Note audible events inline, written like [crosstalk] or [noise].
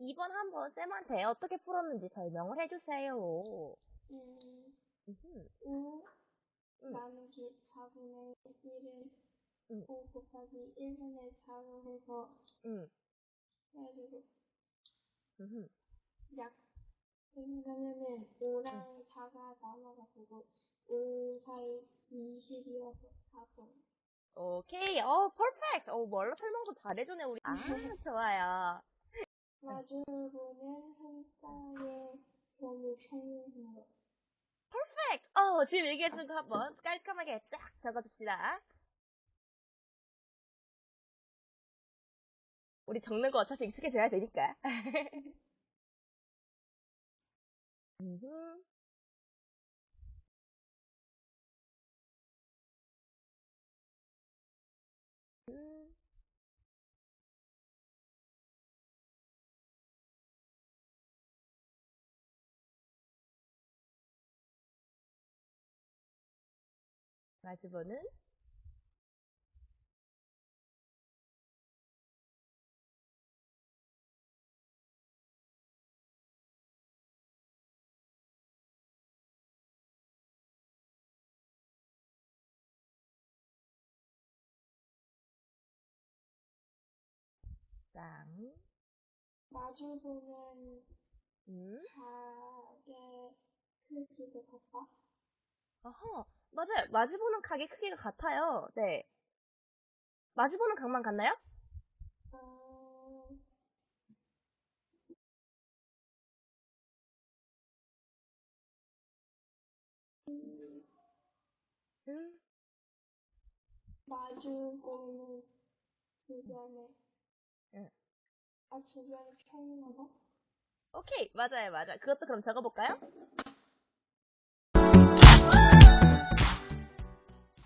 2번 한번 쌤한테 어떻게 풀었는지 설명을 해주세요. 음. 5 음. 나누기 4분의 1은 음. 5 곱하기 1분의 4로 해서 음. 해가지고 음흠. 약 생각하면은 5랑 4가 남아가지고 5, 4이 20이어서 4분. 오케이. 어, 퍼펙트. 어, 뭘로 설명도 잘해주네, 우리. 아, [laughs] 좋아요. 퍼펙트. 어, 지금 얘기해준 거 한번 깔끔하게 쫙 적어줍시다. 우리 적는 거 어차피 익숙해져야 되니까. [laughs] 마주보는 쌍. 마주 보면 음. 가게 크기도 같다. 맞아요. 마주보는 각의 크기가 같아요. 네. 마주보는 각만 같나요? 어, 음. 마주 보는 주변에 응. 아 주변에 평행하다? 오케이. 맞아요, 맞아요. 그것도 그럼 적어볼까요?